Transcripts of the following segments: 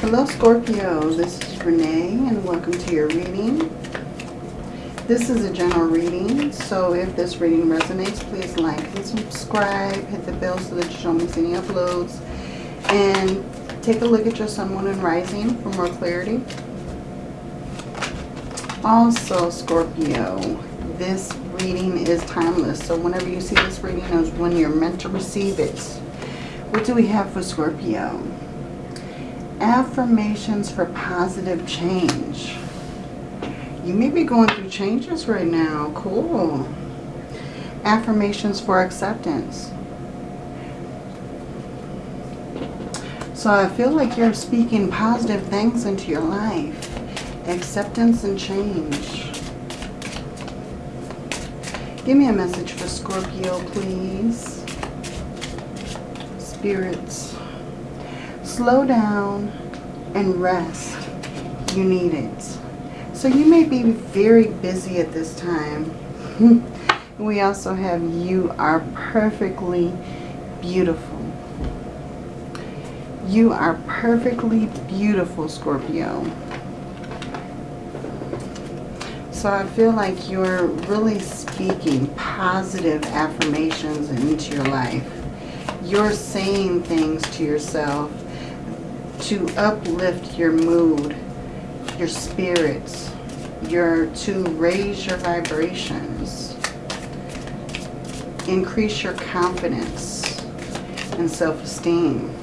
Hello Scorpio, this is Renee and welcome to your reading. This is a general reading, so if this reading resonates, please like and subscribe. Hit the bell so that you don't miss any uploads. And take a look at your sun, moon, and rising for more clarity. Also, Scorpio, this reading is timeless. So whenever you see this reading is when you're meant to receive it. What do we have for Scorpio? Affirmations for positive change. You may be going through changes right now. Cool. Affirmations for acceptance. So I feel like you're speaking positive things into your life. Acceptance and change. Give me a message for Scorpio, please. Spirits. Slow down and rest. You need it. So you may be very busy at this time. we also have you are perfectly beautiful. You are perfectly beautiful, Scorpio. So I feel like you're really speaking positive affirmations into your life. You're saying things to yourself to uplift your mood, your spirits, your to raise your vibrations, increase your confidence and self-esteem.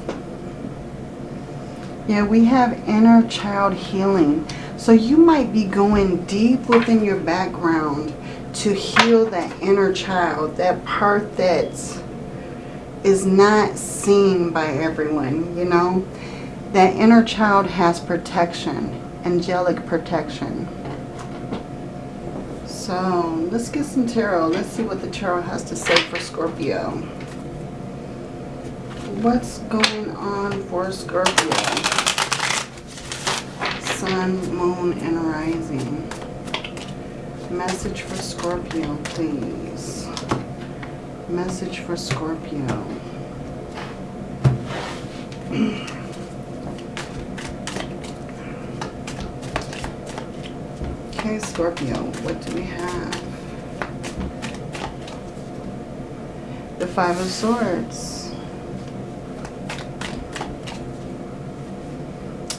Yeah, we have inner child healing. So you might be going deep within your background to heal that inner child, that part that is not seen by everyone, you know. That inner child has protection, angelic protection. So let's get some tarot. Let's see what the tarot has to say for Scorpio. What's going on for Scorpio? sun, moon, and rising. Message for Scorpio, please. Message for Scorpio. okay, Scorpio, what do we have? The Five of Swords.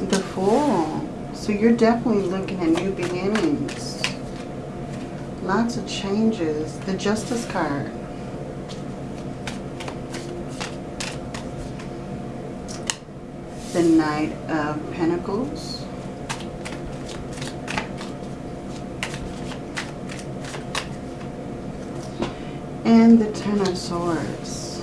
The Fool. So you're definitely looking at new beginnings. Lots of changes. The Justice card. The Knight of Pentacles. And the Ten of Swords.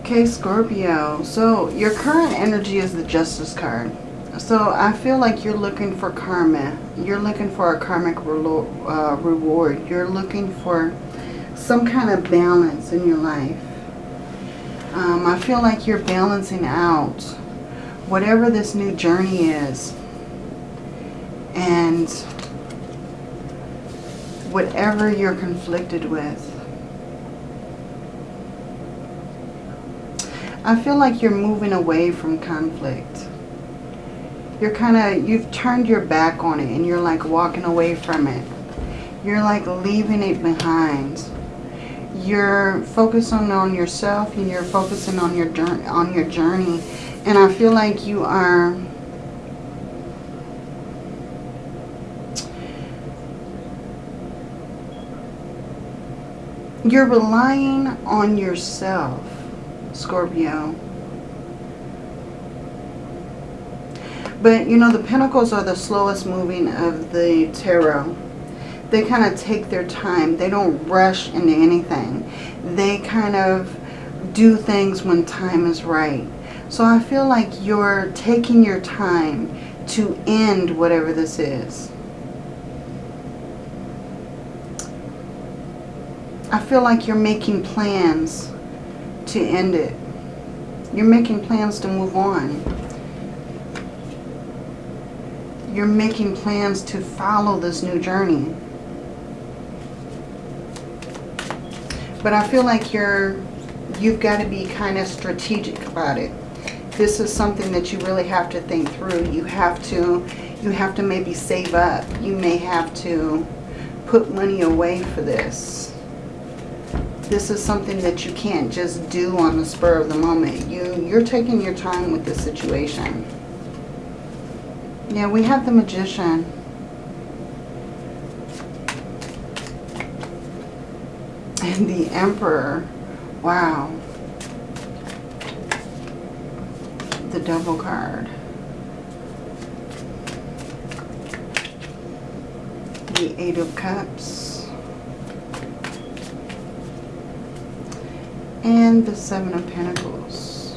Okay, Scorpio. So your current energy is the Justice card. So I feel like you're looking for karma. You're looking for a karmic uh, reward. You're looking for some kind of balance in your life. Um, I feel like you're balancing out whatever this new journey is. And whatever you're conflicted with. I feel like you're moving away from conflict. You're kind of, you've turned your back on it and you're like walking away from it. You're like leaving it behind. You're focusing on yourself and you're focusing on your on your journey. And I feel like you are you're relying on yourself Scorpio. But, you know, the Pentacles are the slowest moving of the Tarot. They kind of take their time. They don't rush into anything. They kind of do things when time is right. So I feel like you're taking your time to end whatever this is. I feel like you're making plans to end it. You're making plans to move on. You're making plans to follow this new journey. But I feel like you're you've got to be kind of strategic about it. This is something that you really have to think through. You have to, you have to maybe save up. You may have to put money away for this. This is something that you can't just do on the spur of the moment. You, you're taking your time with this situation. Yeah, we have the Magician. And the Emperor. Wow. The double card. The Eight of Cups. And the Seven of Pentacles.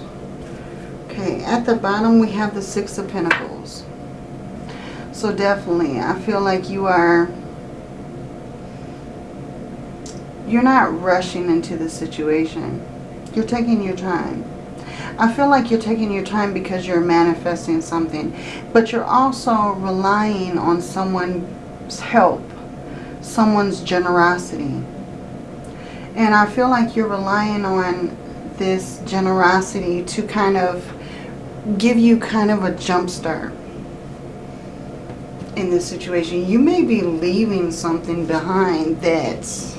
Okay, at the bottom we have the Six of Pentacles. So definitely, I feel like you are you're not rushing into the situation. You're taking your time. I feel like you're taking your time because you're manifesting something. But you're also relying on someone's help. Someone's generosity. And I feel like you're relying on this generosity to kind of give you kind of a jump start in this situation. You may be leaving something behind that's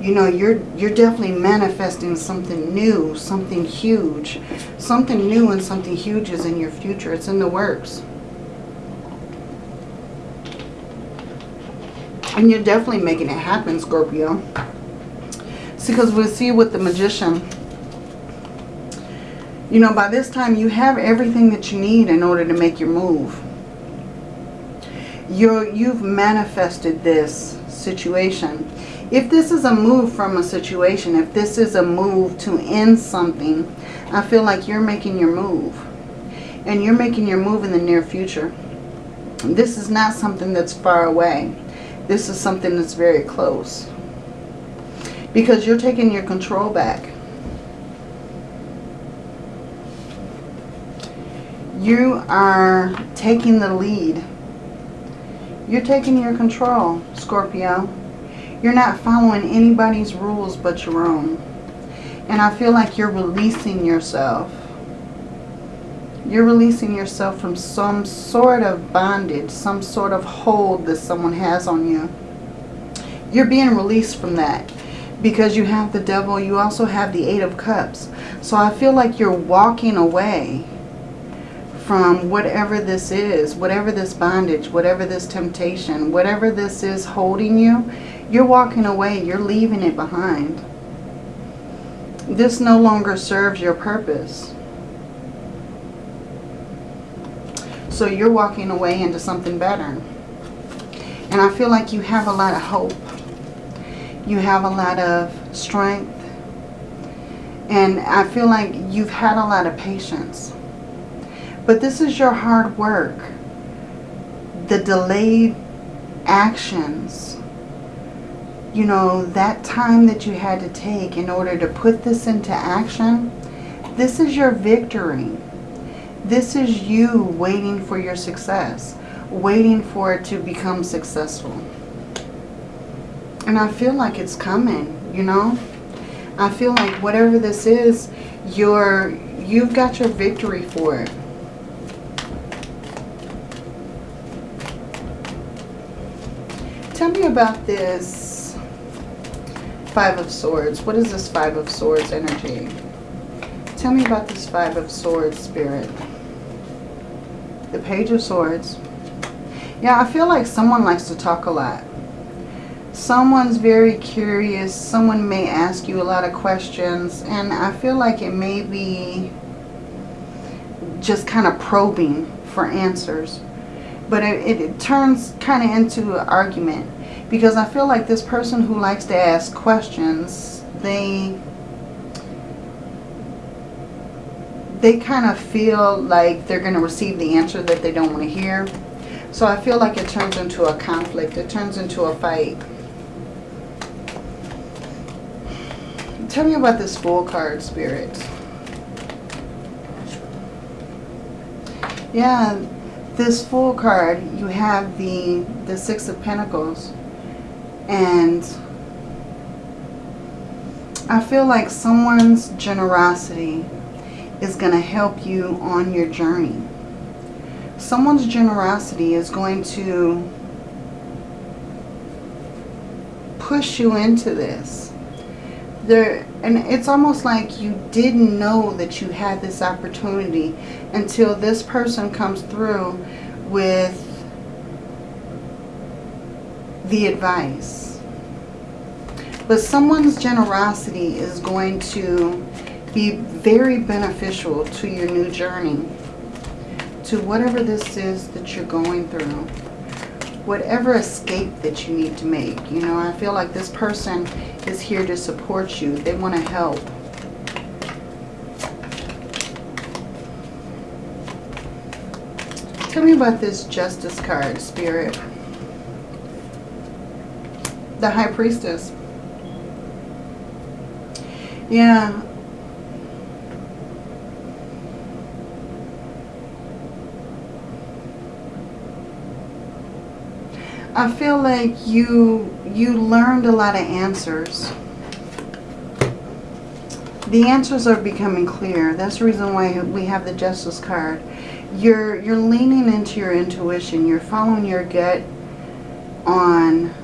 you know, you're you're definitely manifesting something new, something huge. Something new and something huge is in your future. It's in the works. And you're definitely making it happen, Scorpio. See, because we see with the Magician, you know, by this time you have everything that you need in order to make your move. You're, you've manifested this situation if this is a move from a situation, if this is a move to end something, I feel like you're making your move. And you're making your move in the near future. This is not something that's far away. This is something that's very close. Because you're taking your control back. You are taking the lead. You're taking your control, Scorpio. You're not following anybody's rules but your own. And I feel like you're releasing yourself. You're releasing yourself from some sort of bondage, some sort of hold that someone has on you. You're being released from that because you have the devil. You also have the eight of cups. So I feel like you're walking away from whatever this is, whatever this bondage, whatever this temptation, whatever this is holding you, you're walking away. You're leaving it behind. This no longer serves your purpose. So you're walking away into something better. And I feel like you have a lot of hope. You have a lot of strength. And I feel like you've had a lot of patience. But this is your hard work. The delayed actions you know, that time that you had to take in order to put this into action, this is your victory. This is you waiting for your success, waiting for it to become successful. And I feel like it's coming, you know. I feel like whatever this is, you're, you've got your victory for it. Tell me about this Five of Swords. What is this Five of Swords energy? Tell me about this Five of Swords spirit. The Page of Swords. Yeah, I feel like someone likes to talk a lot. Someone's very curious. Someone may ask you a lot of questions. And I feel like it may be just kind of probing for answers. But it, it, it turns kind of into an argument because I feel like this person who likes to ask questions, they they kind of feel like they're going to receive the answer that they don't want to hear. So I feel like it turns into a conflict. It turns into a fight. Tell me about this Fool card, Spirit. Yeah, this Fool card, you have the, the Six of Pentacles. And I feel like someone's generosity is going to help you on your journey. Someone's generosity is going to push you into this. There, and it's almost like you didn't know that you had this opportunity until this person comes through with the advice. But someone's generosity is going to be very beneficial to your new journey, to whatever this is that you're going through, whatever escape that you need to make. You know, I feel like this person is here to support you. They want to help. Tell me about this Justice card, Spirit. The High Priestess. Yeah, I feel like you you learned a lot of answers. The answers are becoming clear. That's the reason why we have the Justice card. You're you're leaning into your intuition. You're following your gut on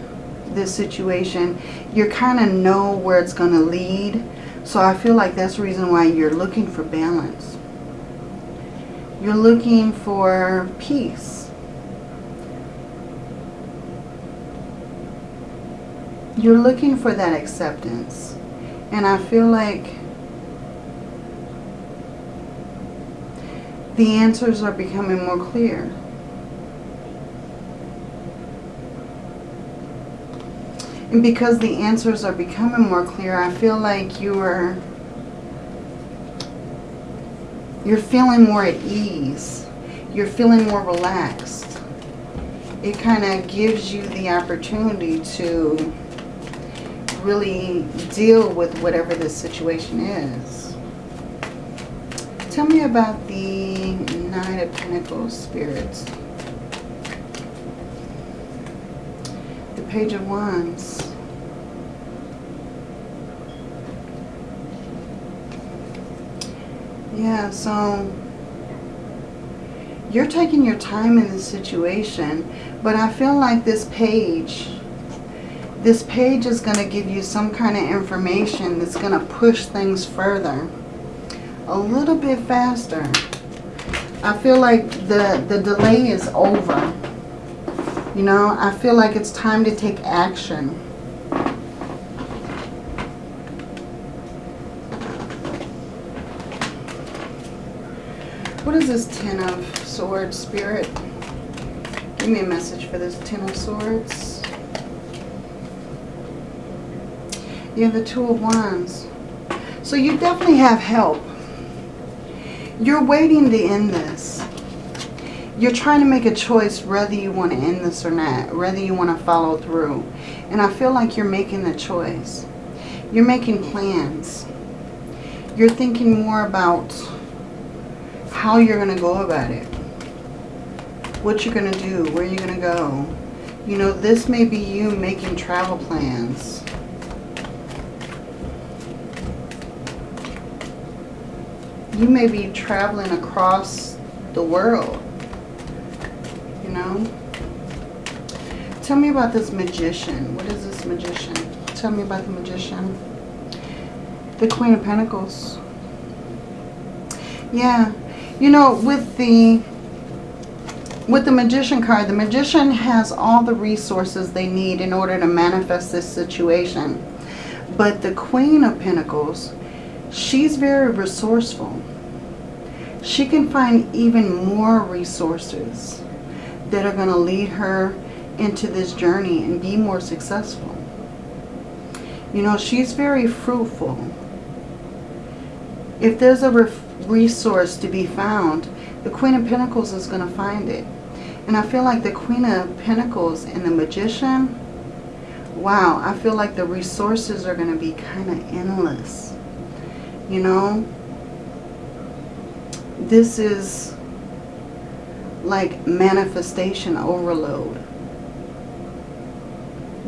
this situation. You kind of know where it's going to lead. So I feel like that's the reason why you're looking for balance. You're looking for peace you're looking for that acceptance. And I feel like the answers are becoming more clear. And because the answers are becoming more clear, I feel like you're you're feeling more at ease. You're feeling more relaxed. It kind of gives you the opportunity to really deal with whatever this situation is. Tell me about the Knight of Pentacles spirits. The Page of Wands. Yeah, so you're taking your time in this situation, but I feel like this page this page is going to give you some kind of information that's going to push things further. A little bit faster. I feel like the, the delay is over. You know, I feel like it's time to take action. What is this Ten of Swords, Spirit? Give me a message for this Ten of Swords. You have the Two of Wands. So you definitely have help. You're waiting to end this. You're trying to make a choice whether you want to end this or not. Whether you want to follow through. And I feel like you're making the choice. You're making plans. You're thinking more about how you're going to go about it. What you're going to do. Where you're going to go. You know, this may be you making travel plans you may be traveling across the world, you know. Tell me about this magician. What is this magician? Tell me about the magician. The Queen of Pentacles. Yeah. You know, with the with the magician card, the magician has all the resources they need in order to manifest this situation. But the Queen of Pentacles, she's very resourceful she can find even more resources that are going to lead her into this journey and be more successful. You know, she's very fruitful. If there's a resource to be found, the Queen of Pentacles is going to find it. And I feel like the Queen of Pentacles and the Magician, wow, I feel like the resources are going to be kind of endless. You know, this is like manifestation overload.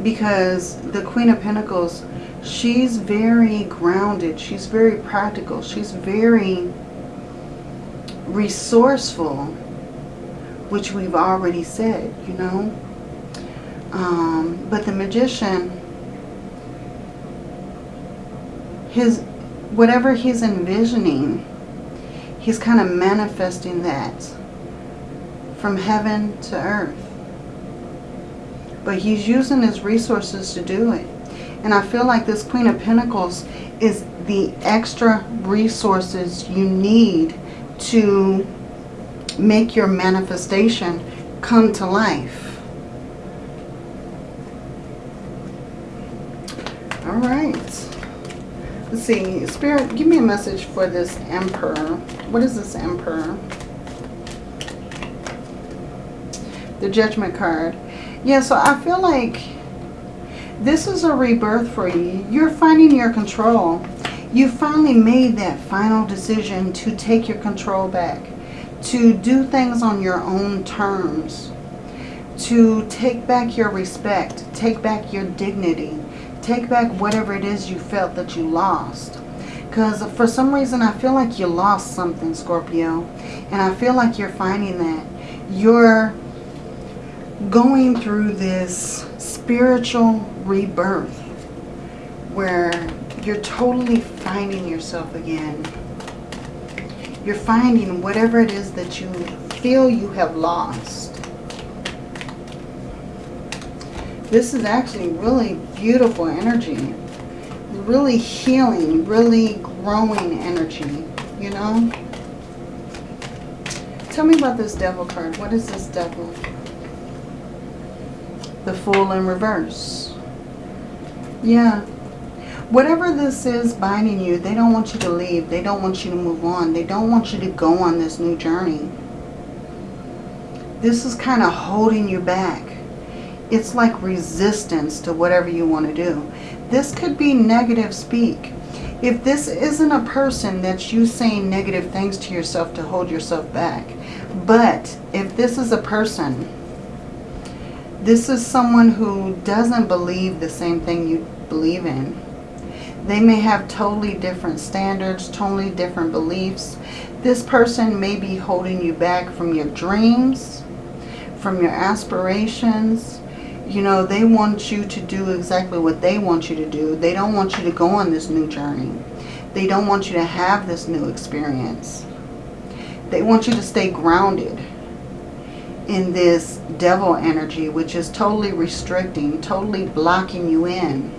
Because the Queen of Pentacles, She's very grounded. She's very practical. She's very resourceful, which we've already said, you know. Um, but the magician, his whatever he's envisioning, he's kind of manifesting that from heaven to earth. But he's using his resources to do it. And I feel like this Queen of Pentacles is the extra resources you need to make your manifestation come to life. All right. Let's see. Spirit, give me a message for this Emperor. What is this Emperor? The Judgment card. Yeah, so I feel like this is a rebirth for you. You're finding your control. You finally made that final decision to take your control back. To do things on your own terms. To take back your respect. Take back your dignity. Take back whatever it is you felt that you lost. Because for some reason I feel like you lost something, Scorpio. And I feel like you're finding that. You're going through this spiritual rebirth where you're totally finding yourself again. You're finding whatever it is that you feel you have lost. This is actually really beautiful energy. Really healing, really growing energy, you know? Tell me about this devil card. What is this devil? the Fool in reverse. Yeah. Whatever this is binding you, they don't want you to leave. They don't want you to move on. They don't want you to go on this new journey. This is kind of holding you back. It's like resistance to whatever you want to do. This could be negative speak. If this isn't a person that's you saying negative things to yourself to hold yourself back. But if this is a person this is someone who doesn't believe the same thing you believe in. They may have totally different standards, totally different beliefs. This person may be holding you back from your dreams, from your aspirations. You know, they want you to do exactly what they want you to do. They don't want you to go on this new journey. They don't want you to have this new experience. They want you to stay grounded in this devil energy, which is totally restricting, totally blocking you in.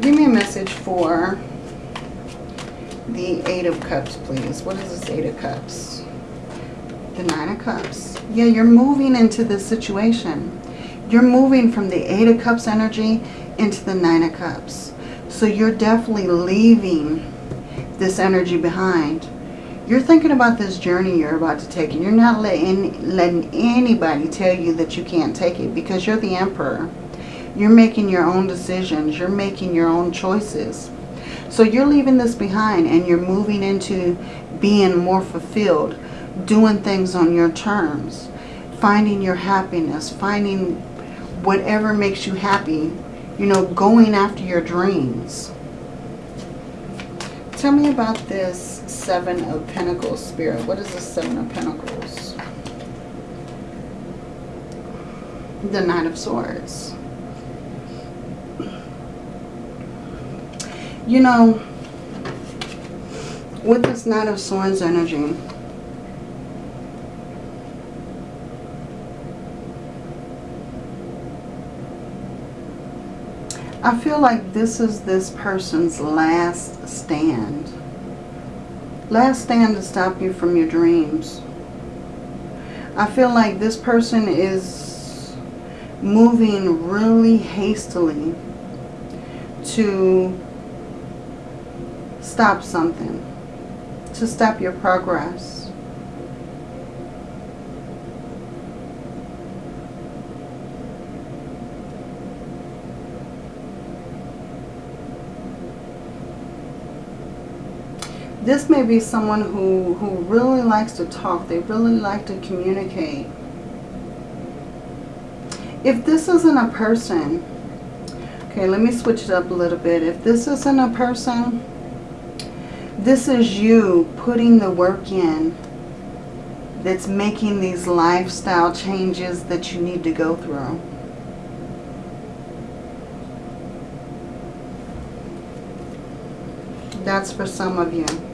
Give me a message for the Eight of Cups, please. What is this Eight of Cups? The Nine of Cups. Yeah, you're moving into this situation. You're moving from the Eight of Cups energy into the Nine of Cups. So you're definitely leaving this energy behind you're thinking about this journey you're about to take and you're not letting, letting anybody tell you that you can't take it because you're the emperor. You're making your own decisions. You're making your own choices. So you're leaving this behind and you're moving into being more fulfilled, doing things on your terms, finding your happiness, finding whatever makes you happy, you know, going after your dreams. Tell me about this Seven of Pentacles spirit. What is the Seven of Pentacles? The Knight of Swords. You know, with this Knight of Swords energy, I feel like this is this person's last stand. Last stand to stop you from your dreams. I feel like this person is moving really hastily to stop something, to stop your progress. This may be someone who, who really likes to talk. They really like to communicate. If this isn't a person Okay, let me switch it up a little bit. If this isn't a person, this is you putting the work in that's making these lifestyle changes that you need to go through. That's for some of you.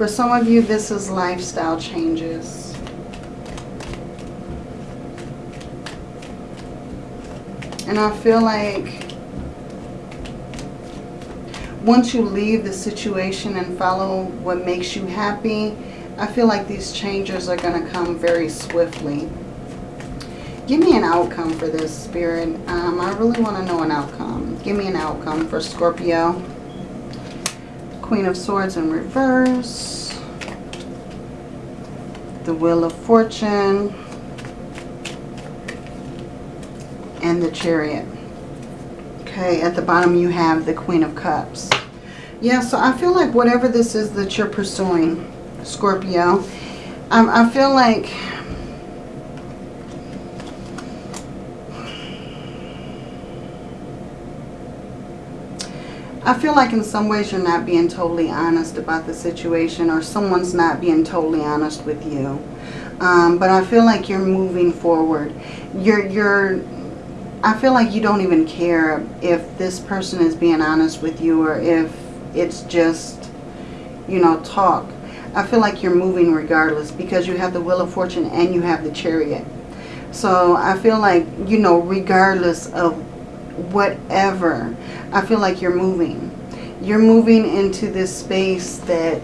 For some of you, this is lifestyle changes. And I feel like once you leave the situation and follow what makes you happy, I feel like these changes are going to come very swiftly. Give me an outcome for this, Spirit. Um, I really want to know an outcome. Give me an outcome for Scorpio. Queen of Swords in reverse. The Wheel of Fortune. And the Chariot. Okay, at the bottom you have the Queen of Cups. Yeah, so I feel like whatever this is that you're pursuing, Scorpio, um, I feel like I feel like in some ways you're not being totally honest about the situation or someone's not being totally honest with you. Um, but I feel like you're moving forward. You're, you're, I feel like you don't even care if this person is being honest with you or if it's just, you know, talk. I feel like you're moving regardless because you have the Wheel of Fortune and you have the Chariot. So I feel like, you know, regardless of whatever, I feel like you're moving. You're moving into this space that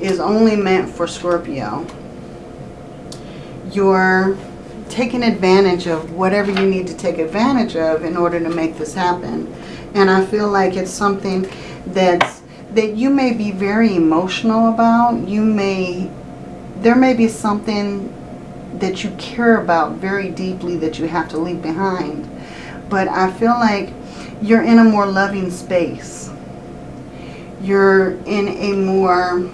is only meant for Scorpio. You're taking advantage of whatever you need to take advantage of in order to make this happen. And I feel like it's something that's, that you may be very emotional about. You may, there may be something that you care about very deeply that you have to leave behind. But I feel like you're in a more loving space. You're in a more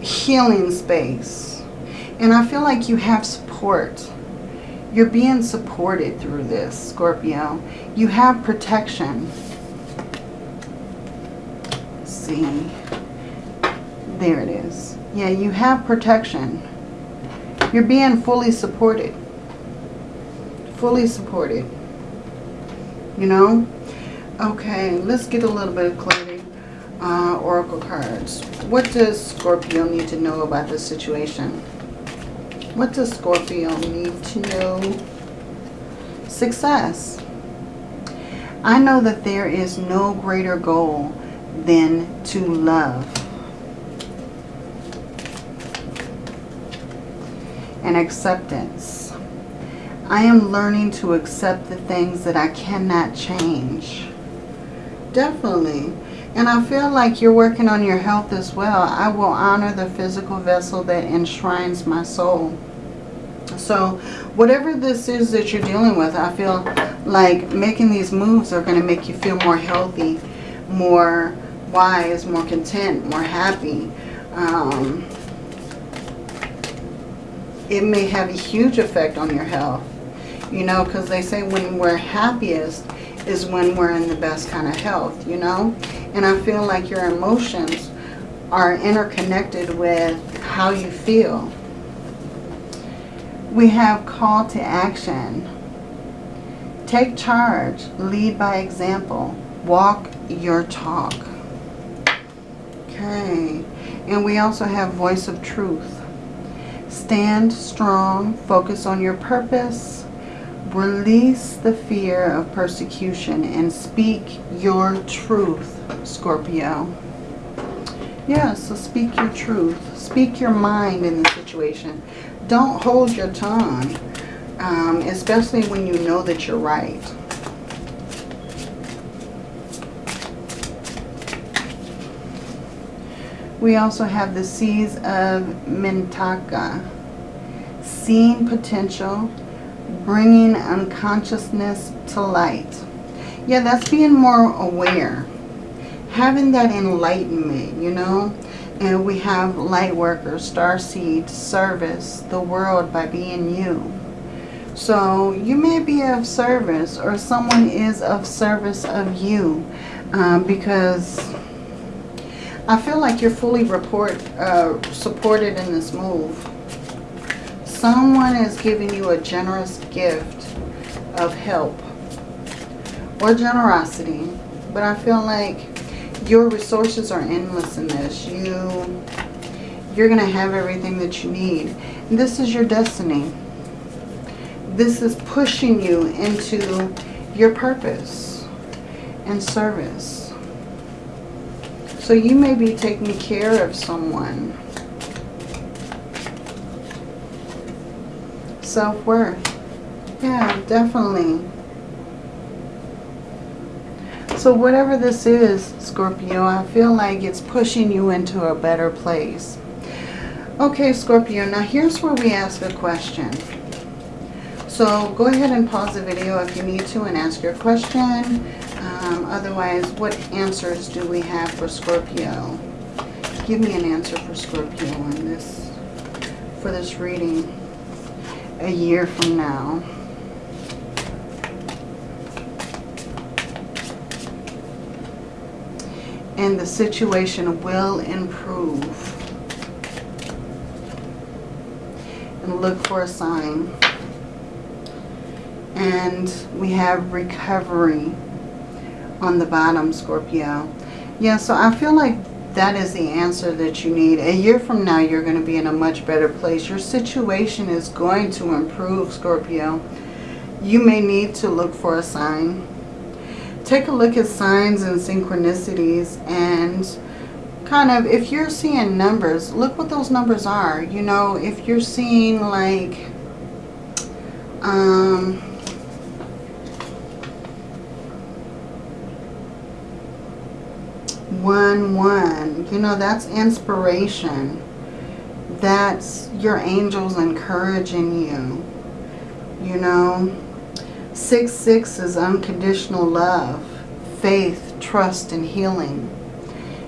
healing space. And I feel like you have support. You're being supported through this, Scorpio. You have protection. Let's see. There it is. Yeah, you have protection. You're being fully supported. Fully supported. You know? Okay, let's get a little bit of clarity. Uh, Oracle cards. What does Scorpio need to know about this situation? What does Scorpio need to know? Success. I know that there is no greater goal than to love. And acceptance. I am learning to accept the things that I cannot change. Definitely. And I feel like you're working on your health as well. I will honor the physical vessel that enshrines my soul. So whatever this is that you're dealing with, I feel like making these moves are going to make you feel more healthy, more wise, more content, more happy. Um, it may have a huge effect on your health. You know, because they say when we're happiest is when we're in the best kind of health, you know. And I feel like your emotions are interconnected with how you feel. We have call to action. Take charge. Lead by example. Walk your talk. Okay. And we also have voice of truth. Stand strong. Focus on your purpose. Release the fear of persecution and speak your truth, Scorpio. Yeah, so speak your truth. Speak your mind in the situation. Don't hold your tongue, um, especially when you know that you're right. We also have the Seas of Mintaka. Seeing potential, bringing unconsciousness to light. Yeah, that's being more aware. Having that enlightenment, you know. And we have light workers, star seed, service, the world by being you. So you may be of service or someone is of service of you um, because I feel like you're fully report uh, supported in this move. Someone is giving you a generous gift of help or generosity. But I feel like your resources are endless in this. You, you're going to have everything that you need. And this is your destiny. This is pushing you into your purpose and service. So you may be taking care of someone. Self-worth. Yeah, definitely. So whatever this is, Scorpio, I feel like it's pushing you into a better place. Okay, Scorpio, now here's where we ask a question. So go ahead and pause the video if you need to and ask your question. Um, otherwise, what answers do we have for Scorpio? Give me an answer for Scorpio on this, for this reading a year from now. And the situation will improve. And look for a sign. And we have recovery on the bottom, Scorpio. Yeah, so I feel like that is the answer that you need. A year from now, you're going to be in a much better place. Your situation is going to improve, Scorpio. You may need to look for a sign. Take a look at signs and synchronicities and kind of, if you're seeing numbers, look what those numbers are. You know, if you're seeing like, um, one one you know that's inspiration that's your angels encouraging you you know six six is unconditional love faith trust and healing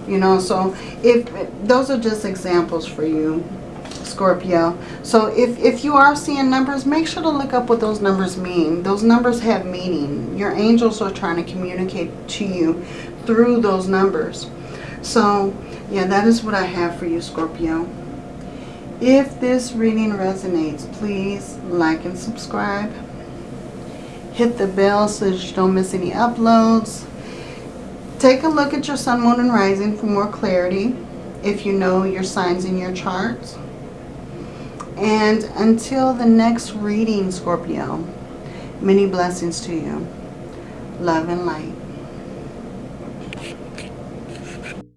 you know so if those are just examples for you Scorpio. So if, if you are seeing numbers, make sure to look up what those numbers mean. Those numbers have meaning. Your angels are trying to communicate to you through those numbers. So, yeah, that is what I have for you, Scorpio. If this reading resonates, please like and subscribe. Hit the bell so that you don't miss any uploads. Take a look at your sun, moon, and rising for more clarity if you know your signs in your charts. And until the next reading, Scorpio, many blessings to you. Love and light.